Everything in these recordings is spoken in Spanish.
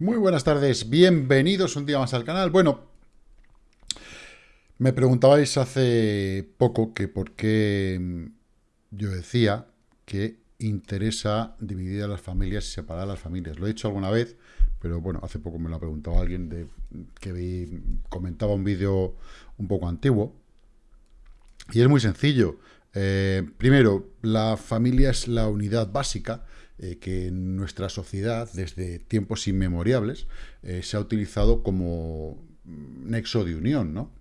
Muy buenas tardes, bienvenidos un día más al canal. Bueno, me preguntabais hace poco que por qué yo decía que interesa dividir a las familias y separar a las familias. Lo he dicho alguna vez, pero bueno, hace poco me lo ha preguntado alguien de, que comentaba un vídeo un poco antiguo. Y es muy sencillo. Eh, primero, la familia es la unidad básica eh, que en nuestra sociedad, desde tiempos inmemoriales, eh, se ha utilizado como nexo de unión, ¿no?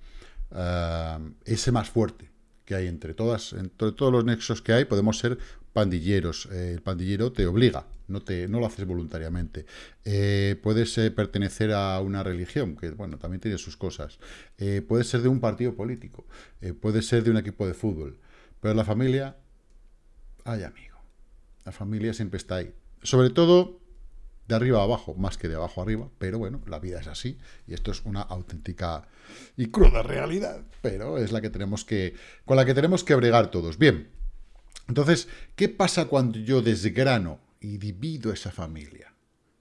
Ah, ese más fuerte que hay entre todas, entre todos los nexos que hay, podemos ser pandilleros. Eh, el pandillero te obliga, no, te, no lo haces voluntariamente. puedes pertenecer a una religión, que bueno, también tiene sus cosas. puedes ser de un partido político, puedes ser de un equipo de fútbol. Pero la familia, ay amigo. La familia siempre está ahí. Sobre todo de arriba a abajo, más que de abajo a arriba, pero bueno, la vida es así, y esto es una auténtica y cruda realidad, pero es la que tenemos que, con la que tenemos que bregar todos. Bien, entonces, ¿qué pasa cuando yo desgrano y divido esa familia?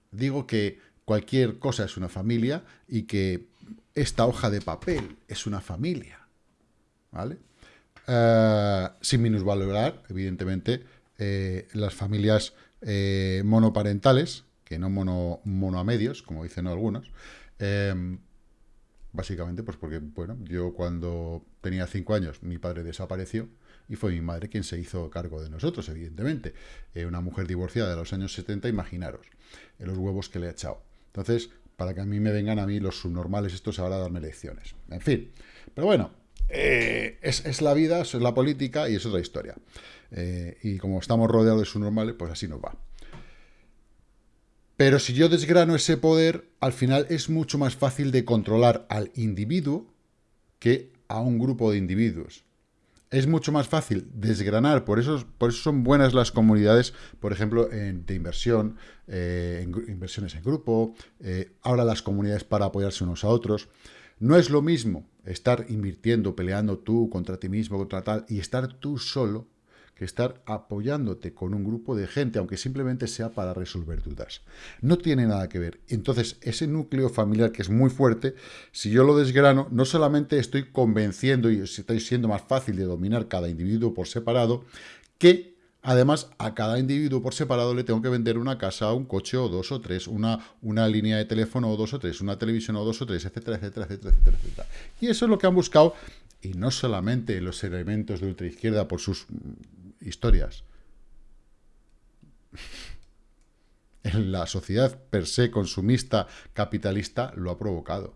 Digo que cualquier cosa es una familia y que esta hoja de papel es una familia, ¿vale? Uh, sin minusvalorar, evidentemente, eh, las familias eh, monoparentales, que no mono, mono a medios, como dicen algunos, em, básicamente pues porque, bueno, yo cuando tenía cinco años, mi padre desapareció, y fue mi madre quien se hizo cargo de nosotros, evidentemente. Eh, una mujer divorciada de los años 70, imaginaros, los huevos que le ha echado. Entonces, para que a mí me vengan a mí los subnormales estos ahora a darme lecciones. En fin, pero bueno, es, es, la vida, es la política y es otra historia. Eh, y como estamos rodeados de su normal, pues así nos va. Pero si yo desgrano ese poder, al final es mucho más fácil de controlar al individuo que a un grupo de individuos. Es mucho más fácil desgranar, por eso, por eso son buenas las comunidades, por ejemplo, de inversión, eh, en, inversiones en grupo, eh, ahora las comunidades para apoyarse unos a otros. No es lo mismo estar invirtiendo, peleando tú contra ti mismo, contra tal, y estar tú solo, que estar apoyándote con un grupo de gente, aunque simplemente sea para resolver dudas. No tiene nada que ver. Entonces, ese núcleo familiar que es muy fuerte, si yo lo desgrano, no solamente estoy convenciendo y estoy siendo más fácil de dominar cada individuo por separado, que Además, a cada individuo por separado le tengo que vender una casa, un coche o dos o tres, una, una línea de teléfono o dos o tres, una televisión o dos o tres, etcétera, etcétera, etcétera, etcétera, etcétera. Y eso es lo que han buscado, y no solamente los elementos de ultraizquierda por sus historias. En la sociedad per se consumista capitalista lo ha provocado.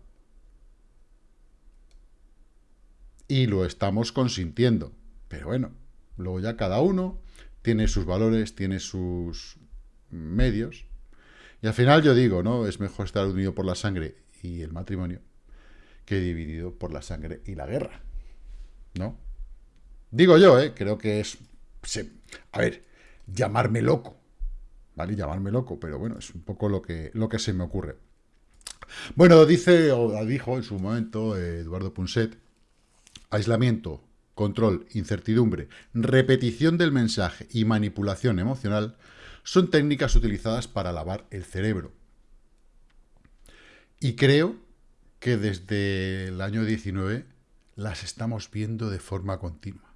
Y lo estamos consintiendo. Pero bueno, luego ya cada uno tiene sus valores, tiene sus medios. Y al final yo digo, ¿no? Es mejor estar unido por la sangre y el matrimonio que dividido por la sangre y la guerra. ¿No? Digo yo, ¿eh? Creo que es a ver, llamarme loco, ¿vale? Llamarme loco, pero bueno, es un poco lo que, lo que se me ocurre. Bueno, dice, o dijo en su momento Eduardo Punset, aislamiento, control, incertidumbre, repetición del mensaje y manipulación emocional son técnicas utilizadas para lavar el cerebro. Y creo que desde el año 19 las estamos viendo de forma continua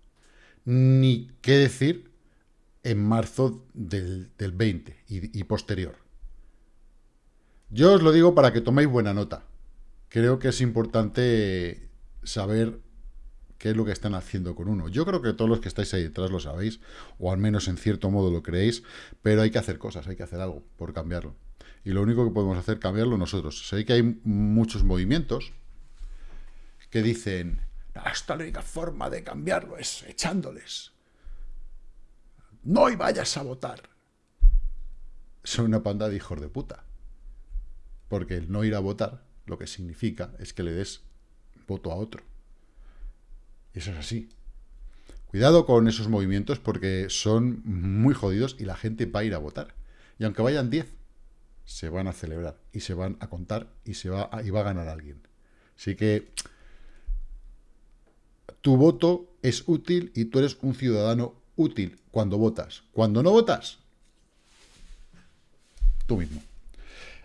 ni qué decir en marzo del, 20 y, posterior. Yo os lo digo para que toméis buena nota. Creo que es importante saber qué es lo que están haciendo con uno. Yo creo que todos los que estáis ahí detrás lo sabéis, o al menos en cierto modo lo creéis, pero hay que hacer cosas, hay que hacer algo por cambiarlo. Y lo único que podemos hacer es cambiarlo nosotros. Sé que hay muchos movimientos que dicen, hasta la única forma de cambiarlo es echándoles. No y vayas a votar. Son una panda de hijos de puta. Porque el no ir a votar lo que significa es que le des voto a otro. Eso es así. Cuidado con esos movimientos porque son muy jodidos y la gente va a ir a votar. Y aunque vayan 10, se van a celebrar y se van a contar y, se va y va a ganar alguien. Así que tu voto es útil y tú eres un ciudadano útil cuando votas. Cuando no votas, tú mismo.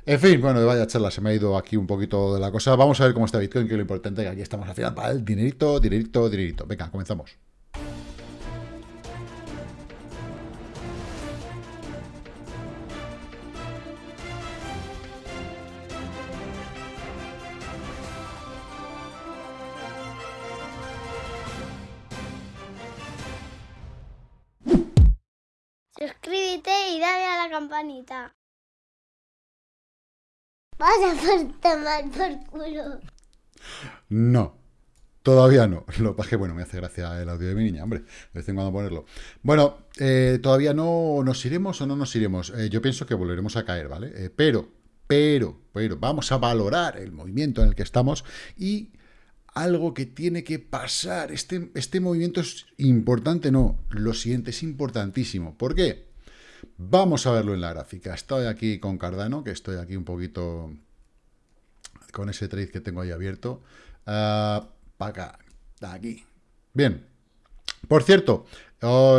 En fin, bueno, vaya charla, se me ha ido aquí un poquito de la cosa. Vamos a ver cómo está Bitcoin, que es lo importante, que aquí estamos al final para dinerito, dinerito, dinerito. Venga, comenzamos. Suscríbete y dale a la campanita. Vas a tomar por culo. No, todavía no. Lo que bueno, me hace gracia el audio de mi niña, hombre, de vez en cuando ponerlo. Bueno, eh, todavía no nos iremos o no nos iremos. Eh, yo pienso que volveremos a caer, ¿vale? Eh, pero, pero, pero, vamos a valorar el movimiento en el que estamos y algo que tiene que pasar. Este, este movimiento es importante, no. Lo siguiente es importantísimo. ¿Por qué? Vamos a verlo en la gráfica. Estoy aquí con Cardano, que estoy aquí un poquito con ese trade que tengo ahí abierto. Uh, para acá, aquí. Bien. Por cierto,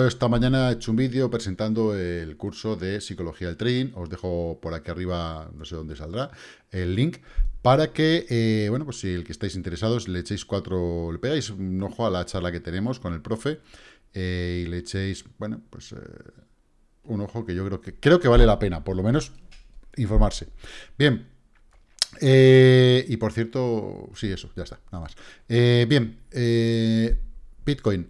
esta mañana he hecho un vídeo presentando el curso de Psicología del Trading. Os dejo por aquí arriba, no sé dónde saldrá, el link para que, eh, bueno, pues si el que estáis interesados le echéis cuatro, le pegáis un ojo a la charla que tenemos con el profe eh, y le echéis, bueno, pues... Eh, un ojo que yo creo que creo que vale la pena, por lo menos, informarse. Bien. Eh, y por cierto, sí, eso, ya está, nada más. Eh, bien, eh, Bitcoin.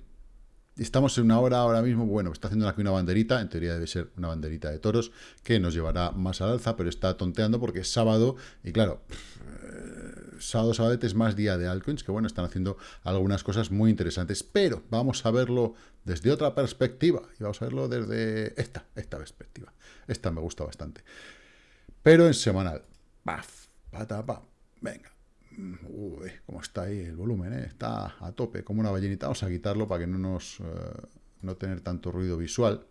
Estamos en una hora ahora mismo, bueno, está haciendo aquí una banderita, en teoría debe ser una banderita de toros, que nos llevará más al alza, pero está tonteando porque es sábado, y claro, sábado, sábado es más día de altcoins, que bueno, están haciendo algunas cosas muy interesantes, pero vamos a verlo desde otra perspectiva, y vamos a verlo desde esta, esta perspectiva. Esta me gusta bastante. Pero en semanal, paf, pata, pam, venga. Uy, cómo está ahí el volumen, ¿eh? está a tope, como una ballenita. Vamos a quitarlo para que no nos... Eh, no tener tanto ruido visual.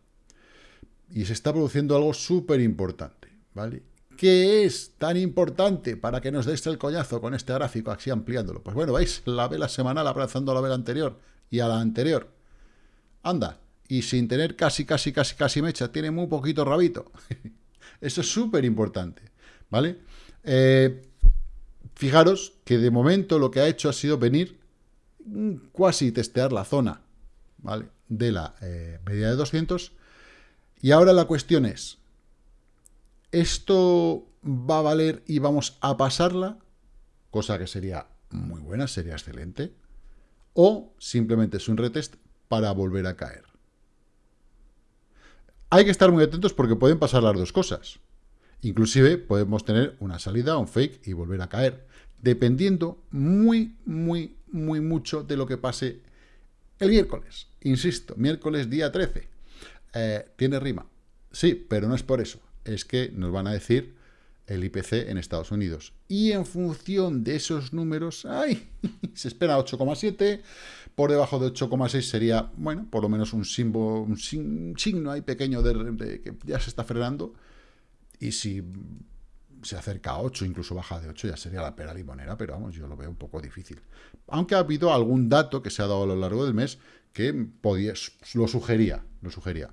Y se está produciendo algo súper importante, ¿vale? ¿Qué es tan importante para que nos deis el coñazo con este gráfico, así ampliándolo? Pues bueno, veis la vela semanal abrazando a la vela anterior y a la anterior. Anda, y sin tener casi, casi, casi, casi mecha, tiene muy poquito rabito. Eso es súper importante, ¿vale? Eh, fijaros que de momento lo que ha hecho ha sido venir casi testear la zona, ¿vale? De la eh, media de 200. Y ahora la cuestión es, esto va a valer y vamos a pasarla, cosa que sería muy buena, sería excelente, o simplemente es un retest para volver a caer. Hay que estar muy atentos porque pueden pasar las dos cosas. Inclusive podemos tener una salida, un fake y volver a caer, dependiendo muy, muy, muy mucho de lo que pase el miércoles. Insisto, miércoles día 13. Eh, ¿Tiene rima? Sí, pero no es por eso es que nos van a decir el IPC en Estados Unidos. Y en función de esos números, ¡ay! se espera 8,7, por debajo de 8,6 sería, bueno, por lo menos un, símbolo, un signo ahí pequeño de, que ya se está frenando. Y si se acerca a 8, incluso baja de 8, ya sería la pera limonera, pero vamos, yo lo veo un poco difícil. Aunque ha habido algún dato que se ha dado a lo largo del mes que podía, lo sugería, lo sugería.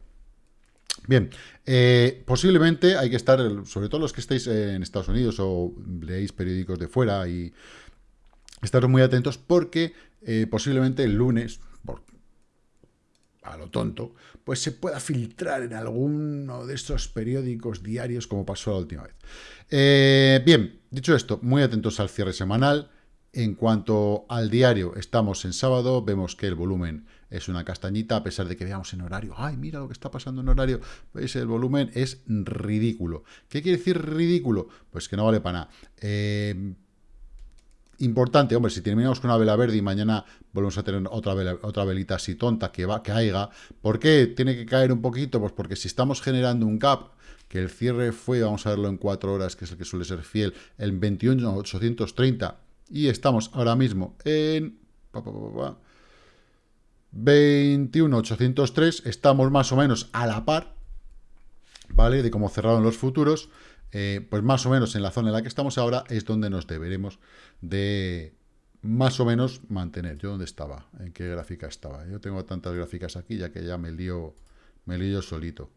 Bien, eh, posiblemente hay que estar, sobre todo los que estéis en Estados Unidos o leéis periódicos de fuera y estaros muy atentos porque eh, posiblemente el lunes, por, a lo tonto, pues se pueda filtrar en alguno de estos periódicos diarios como pasó la última vez. Eh, bien, dicho esto, muy atentos al cierre semanal. En cuanto al diario, estamos en sábado, vemos que el volumen es una castañita, a pesar de que veamos en horario, ay, mira lo que está pasando en horario, pues el volumen es ridículo. ¿Qué quiere decir ridículo? Pues que no vale para nada. Eh, importante, hombre, si terminamos con una vela verde y mañana volvemos a tener otra, otra velita así tonta que va, que caiga, ¿por qué tiene que caer un poquito? Pues porque si estamos generando un gap, que el cierre fue, vamos a verlo en cuatro horas, que es el que suele ser fiel, el 21.830, y estamos ahora mismo en... 21.803, estamos más o menos a la par, ¿vale? De cómo cerraron los futuros, eh, pues más o menos en la zona en la que estamos ahora es donde nos deberemos de más o menos mantener. ¿Yo dónde estaba? ¿En qué gráfica estaba? Yo tengo tantas gráficas aquí ya que ya me lío, me lío solito.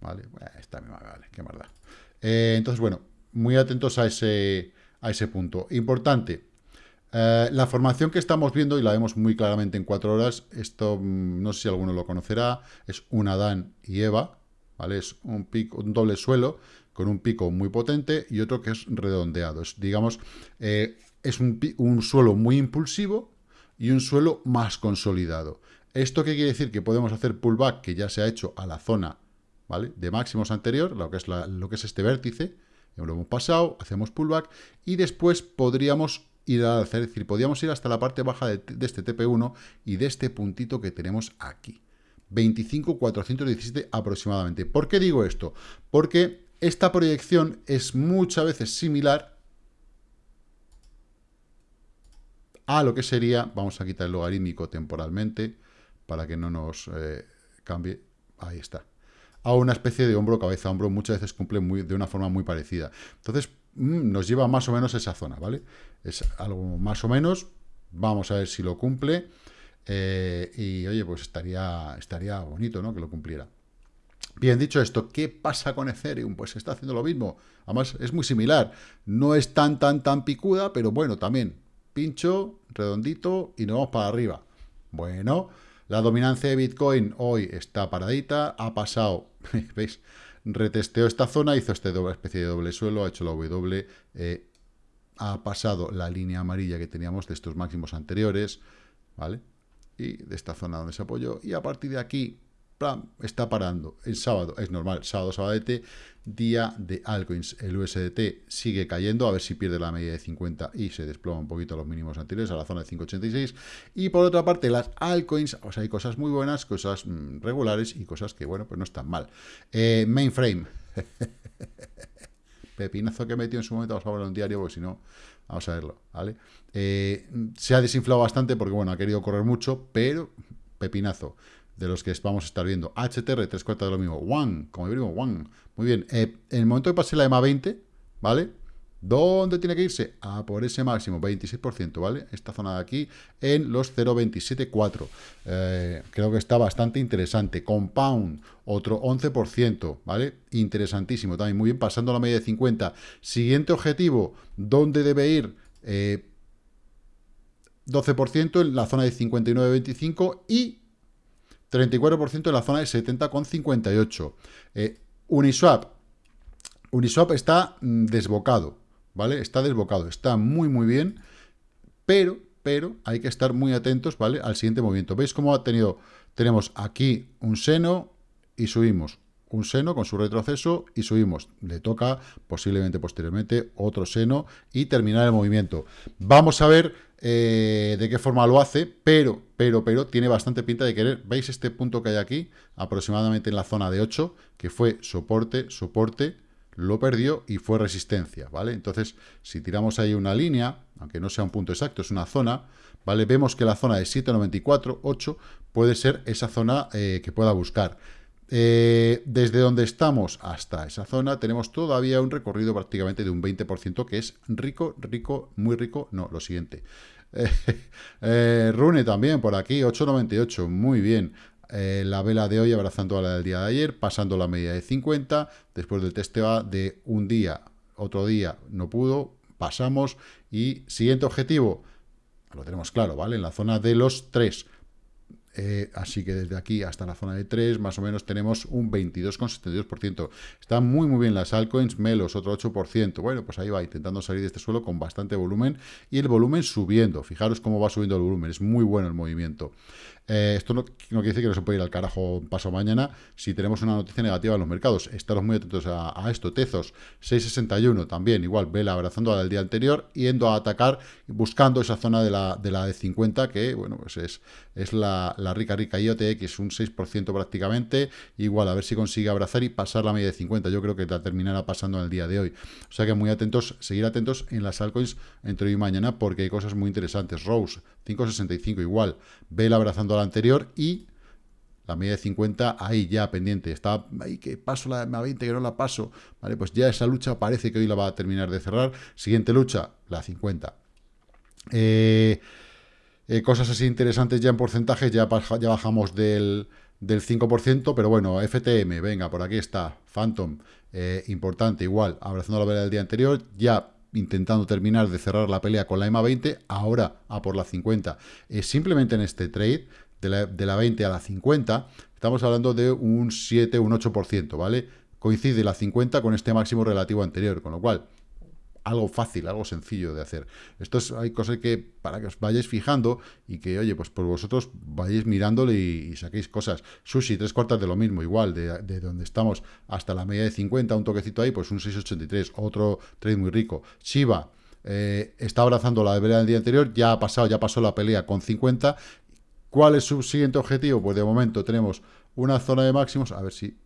¿Vale? Bueno, esta misma, vale, qué maldad. Eh, entonces, bueno, muy atentos a ese, a ese punto. Importante, eh, la formación que estamos viendo, y la vemos muy claramente en cuatro horas, esto mm, no sé si alguno lo conocerá, es un Adán y Eva, ¿vale? Es un, pico, un doble suelo con un pico muy potente y otro que es redondeado. Es, digamos, eh, es un, un suelo muy impulsivo y un suelo más consolidado. ¿Esto qué quiere decir? Que podemos hacer pullback, que ya se ha hecho a la zona ¿vale? de máximos anterior, lo que es, lo que es este vértice, lo hemos pasado, hacemos pullback, y después podríamos ir a hacer, es decir, podríamos ir hasta la parte baja de, este TP1 y de este puntito que tenemos aquí. 25.417 aproximadamente. ¿Por qué digo esto? Porque esta proyección es muchas veces similar a lo que sería, vamos a quitar el logarítmico temporalmente, para que no nos eh, cambie, ahí está, a una especie de hombro-cabeza-hombro, muchas veces cumple muy, de una forma muy parecida. Entonces, mm, nos lleva más o menos a esa zona, ¿vale? Es algo más o menos, vamos a ver si lo cumple, eh, y oye, pues estaría, estaría bonito, ¿no?, que lo cumpliera. Bien, dicho esto, ¿qué pasa con Ethereum? Pues está haciendo lo mismo. Además, es muy similar. No es tan, tan, tan picuda, pero bueno, también pincho, redondito y nos vamos para arriba. Bueno, la dominancia de Bitcoin hoy está paradita, ha pasado, ¿veis? Retesteó esta zona, hizo esta especie de doble suelo, ha hecho la W, eh, ha pasado la línea amarilla que teníamos de estos máximos anteriores, ¿vale? Y de esta zona donde se apoyó, y a partir de aquí está parando. El sábado es normal, sábado, sabadete, día de altcoins. El USDT sigue cayendo, a ver si pierde la media de 50 y se desploma un poquito a los mínimos anteriores, a la zona de 5.86. Y por otra parte, las altcoins, o sea, hay cosas muy buenas, cosas mm, regulares y cosas que, bueno, pues no están mal. Eh, mainframe. Pepinazo que metió en su momento, vamos a verlo en diario, porque si no, vamos a verlo, ¿vale? Eh, se ha desinflado bastante porque, bueno, ha querido correr mucho, pero pepinazo de los que vamos a estar viendo. HTR, tres cuartas de lo mismo. One, como digo, one. Muy bien. Eh, en el momento que pase la EMA 20, ¿vale? ¿Dónde tiene que irse? A por ese máximo, 26%, ¿vale? Esta zona de aquí, en los 0.274. Eh, creo que está bastante interesante. Compound, otro 11%, ¿vale? Interesantísimo también, muy bien, pasando la media de 50. Siguiente objetivo, ¿dónde debe ir? 12% eh, en la zona de 59.25 y 34% en la zona de 70,58. Eh, Uniswap. Uniswap está mm, desbocado, ¿vale? Está desbocado, está muy, muy bien, pero, pero hay que estar muy atentos, ¿vale? Al siguiente movimiento. ¿Veis cómo ha tenido, tenemos aquí un seno y subimos un seno con su retroceso y subimos. Le toca posiblemente posteriormente otro seno y terminar el movimiento. Vamos a ver eh, de qué forma lo hace, pero, pero, pero, tiene bastante pinta de querer. ¿Veis este punto que hay aquí? Aproximadamente en la zona de 8, que fue soporte, soporte, lo perdió y fue resistencia, ¿vale? Entonces, si tiramos ahí una línea, aunque no sea un punto exacto, es una zona, ¿vale? Vemos que la zona de 794, 8, puede ser esa zona eh, que pueda buscar. Eh, desde donde estamos hasta esa zona tenemos todavía un recorrido prácticamente de un 20%, que es rico, rico, muy rico. No, lo siguiente. Eh, Rune también por aquí, 8.98, muy bien. Eh, la vela de hoy abrazando a la del día de ayer, pasando la media de 50, después del testeo de un día, otro día no pudo, pasamos y siguiente objetivo, lo tenemos claro, ¿vale? En la zona de los 3, eh, así que desde aquí hasta la zona de 3, más o menos tenemos un 22,72%. Están muy, muy bien las altcoins, Melos, otro 8%. Bueno, pues ahí va, intentando salir de este suelo con bastante volumen y el volumen subiendo. Fijaros cómo va subiendo el volumen, es muy bueno el movimiento. Eh, esto no, quiere decir que no se puede ir al carajo paso mañana si tenemos una noticia negativa en los mercados. Estaros muy atentos a, esto. Tezos, 661 también, igual, vela abrazando a la del día anterior, yendo a atacar, buscando esa zona de la de, la de 50, que bueno, pues es, es la, rica, rica IOTX, un 6% prácticamente. Igual, a ver si consigue abrazar y pasar la media de 50. Yo creo que la terminará pasando en el día de hoy. O sea que muy atentos, seguir atentos en las altcoins entre hoy y mañana, porque hay cosas muy interesantes. Rose, 5.65 igual, vela abrazando a anterior y la media de 50 ahí ya pendiente, está ahí que paso la m 20 que no la paso, vale, pues ya esa lucha parece que hoy la va a terminar de cerrar, siguiente lucha, la 50. Eh, eh, cosas así interesantes ya en porcentajes, ya, ya bajamos del, del 5%, pero bueno, FTM, venga, por aquí está, Phantom, eh, importante, igual, abrazando la pelea del día anterior, ya intentando terminar de cerrar la pelea con la EMA 20, ahora a por la 50. Eh, simplemente en este trade, de la, de la 20 a la 50, estamos hablando de un 7, un 8%, ¿vale? Coincide la 50 con este máximo relativo anterior, con lo cual algo fácil, algo sencillo de hacer. Esto es, hay cosas que, para que os vayáis fijando y que, oye, pues por vosotros vayáis mirándole y, saquéis cosas. Sushi, tres cuartas de lo mismo, igual, de, donde estamos hasta la media de 50, un toquecito ahí, pues un 6,83, otro trade muy rico. Shiba, eh, está abrazando la pelea del día anterior, ya ha pasado, ya pasó la pelea con 50. ¿Cuál es su siguiente objetivo? Pues de momento tenemos una zona de máximos, a ver si...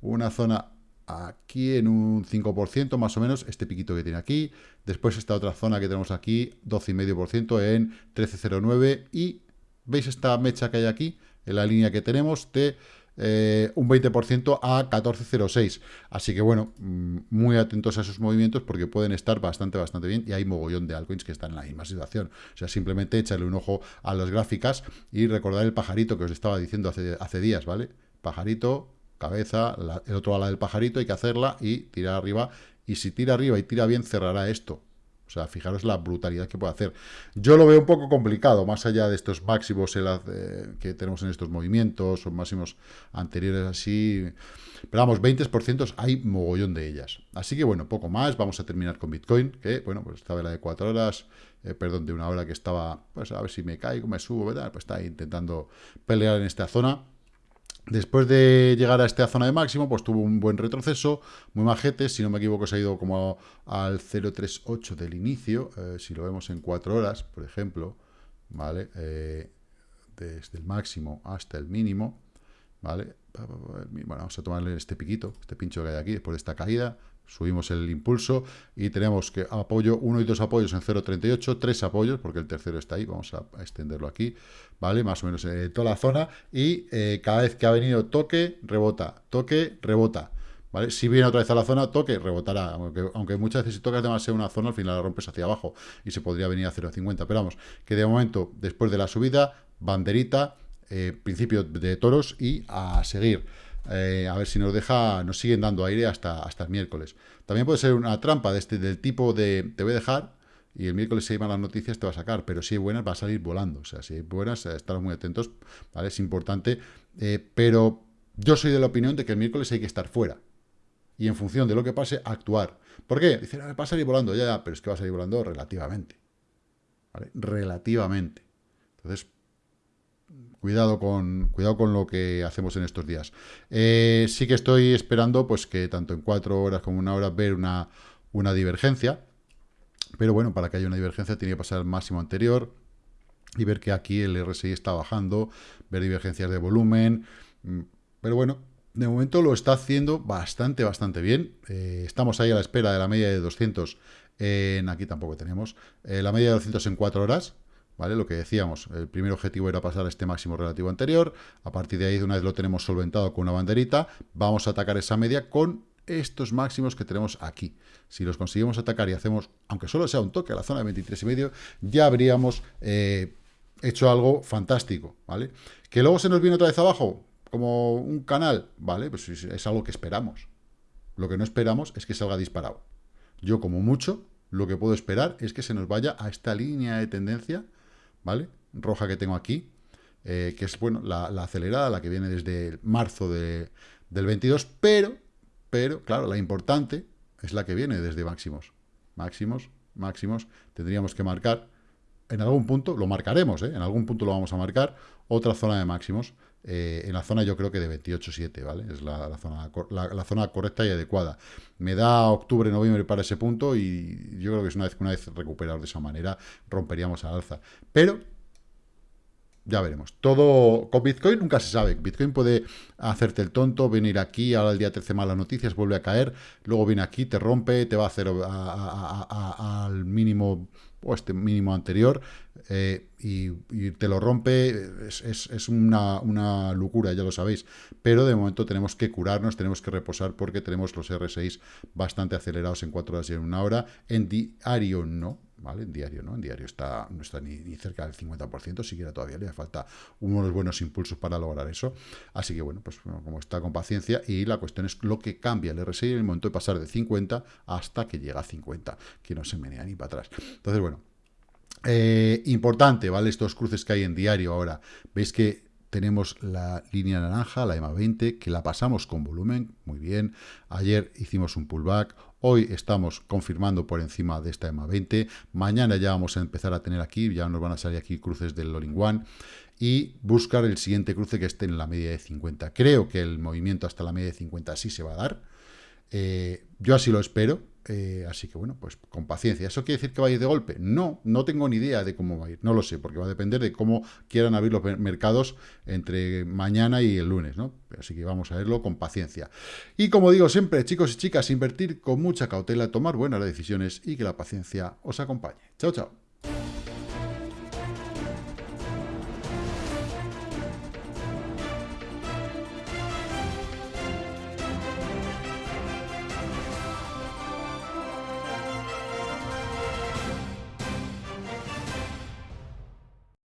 una zona aquí en un 5% más o menos, este piquito que tiene aquí. Después esta otra zona que tenemos aquí, 12,5% en 13,09. Y veis esta mecha que hay aquí, en la línea que tenemos de eh, un 20% a 14,06. Así que bueno, mm, muy atentos a esos movimientos porque pueden estar bastante, bastante bien. Y hay mogollón de altcoins que están en la misma situación. O sea, simplemente echarle un ojo a las gráficas y recordar el pajarito que os estaba diciendo hace, hace días, ¿vale? Pajarito, cabeza, el otro ala del pajarito, hay que hacerla y tirar arriba. Y si tira arriba y tira bien, cerrará esto. O sea, fijaros la brutalidad que puede hacer. Yo lo veo un poco complicado, más allá de estos máximos que tenemos en estos movimientos, o máximos anteriores así. Pero vamos, 20% hay mogollón de ellas. Así que bueno, poco más. Vamos a terminar con Bitcoin, que bueno, pues estaba la de 4 horas, eh, perdón, de una hora que estaba, pues a ver si me caigo, me subo. Pues está intentando pelear en esta zona. Después de llegar a esta zona de máximo, pues tuvo un buen retroceso, muy majete, si no me equivoco se ha ido como al 0.38 del inicio, eh, si lo vemos en 4 horas, por ejemplo, ¿vale? Eh, desde el máximo hasta el mínimo, ¿vale? Bueno, vamos a tomarle este piquito, este pincho que hay aquí, después de esta caída, subimos el impulso y tenemos que apoyo, uno y dos apoyos en 0.38, tres apoyos, porque el tercero está ahí, vamos a, extenderlo aquí, ¿vale? Más o menos en toda la zona, y eh, cada vez que ha venido toque, rebota, toque, rebota, ¿vale? Si viene otra vez a la zona, toque, rebotará, aunque, aunque muchas veces si tocas demasiado una zona, al final la rompes hacia abajo y se podría venir a 0.50, pero vamos, que de momento, después de la subida, banderita, eh, principio de toros y a seguir. Eh, a ver si nos deja, nos siguen dando aire hasta, hasta el miércoles. También puede ser una trampa de este, del tipo de te voy a dejar y el miércoles si hay malas noticias te va a sacar, pero si hay buenas va a salir volando. O sea, si hay buenas, eh, estar muy atentos, ¿vale? Es importante, eh, pero yo soy de la opinión de que el miércoles hay que estar fuera. Y en función de lo que pase, actuar. ¿Por qué? Dicen, va a salir volando, ya, ya, pero es que va a salir volando relativamente. ¿Vale? Relativamente. Entonces, Cuidado con, cuidado con lo que hacemos en estos días. Eh, sí que estoy esperando pues que tanto en cuatro horas como una hora ver una, una divergencia. Pero bueno, para que haya una divergencia tiene que pasar el máximo anterior y ver que aquí el RSI está bajando, ver divergencias de volumen. Mm, pero bueno, de momento lo está haciendo bastante, bastante bien. Eh, estamos ahí a la espera de la media de 200 en, aquí tampoco tenemos, eh, la media de 200 en 4 horas, ¿vale? Lo que decíamos, el primer objetivo era pasar a este máximo relativo anterior, a partir de ahí, una vez lo tenemos solventado con una banderita, vamos a atacar esa media con estos máximos que tenemos aquí. Si los conseguimos atacar y hacemos, aunque solo sea un toque a la zona de 23 y medio, ya habríamos eh, hecho algo fantástico, ¿vale? Que luego se nos viene otra vez abajo, como un canal, ¿vale? Pues es algo que esperamos. Lo que no esperamos es que salga disparado. Yo, como mucho, lo que puedo esperar es que se nos vaya a esta línea de tendencia, ¿vale? Roja que tengo aquí, eh, que es, bueno, la, acelerada, la que viene desde marzo del 22, pero, pero, claro, la importante es la que viene desde máximos. Máximos, máximos, tendríamos que marcar, en algún punto, lo marcaremos, ¿eh? en algún punto lo vamos a marcar, otra zona de máximos, eh, en la zona yo creo que de 28,7, ¿vale? Es la, zona, la, zona correcta y adecuada. Me da octubre, noviembre para ese punto y yo creo que es una vez que una vez recuperado de esa manera romperíamos al alza. Pero ya veremos. Todo con Bitcoin nunca se sabe. Bitcoin puede hacerte el tonto, venir aquí, ahora el día 13 malas noticias, vuelve a caer, luego viene aquí, te rompe, te va a hacer al mínimo este mínimo anterior eh, y, te lo rompe, es, una, una, locura, ya lo sabéis. Pero de momento tenemos que curarnos, tenemos que reposar porque tenemos los R6 bastante acelerados en 4 horas y en una hora. En diario no, ¿vale? En diario, ¿no? En diario está, no está ni, cerca del 50%, siquiera todavía le falta unos buenos impulsos para lograr eso. Así que, bueno, pues como está con paciencia, y la cuestión es lo que cambia el RSI en el momento de pasar de 50 hasta que llega a 50, que no se menea ni para atrás. Entonces, bueno, eh, importante, ¿vale? Estos cruces que hay en diario ahora. Veis que tenemos la línea naranja, la EMA 20, que la pasamos con volumen, muy bien. Ayer hicimos un pullback, hoy estamos confirmando por encima de esta EMA 20. Mañana ya vamos a empezar a tener aquí, ya nos van a salir aquí cruces del All One y buscar el siguiente cruce que esté en la media de 50. Creo que el movimiento hasta la media de 50 sí se va a dar. Eh, yo así lo espero, eh, así que bueno, pues con paciencia. ¿Eso quiere decir que va a ir de golpe? No, no tengo ni idea de cómo va a ir, no lo sé, porque va a depender de cómo quieran abrir los mercados entre mañana y el lunes, ¿no? Así que vamos a verlo con paciencia. Y como digo siempre, chicos y chicas, invertir con mucha cautela, tomar buenas decisiones y que la paciencia os acompañe. Chao, chao.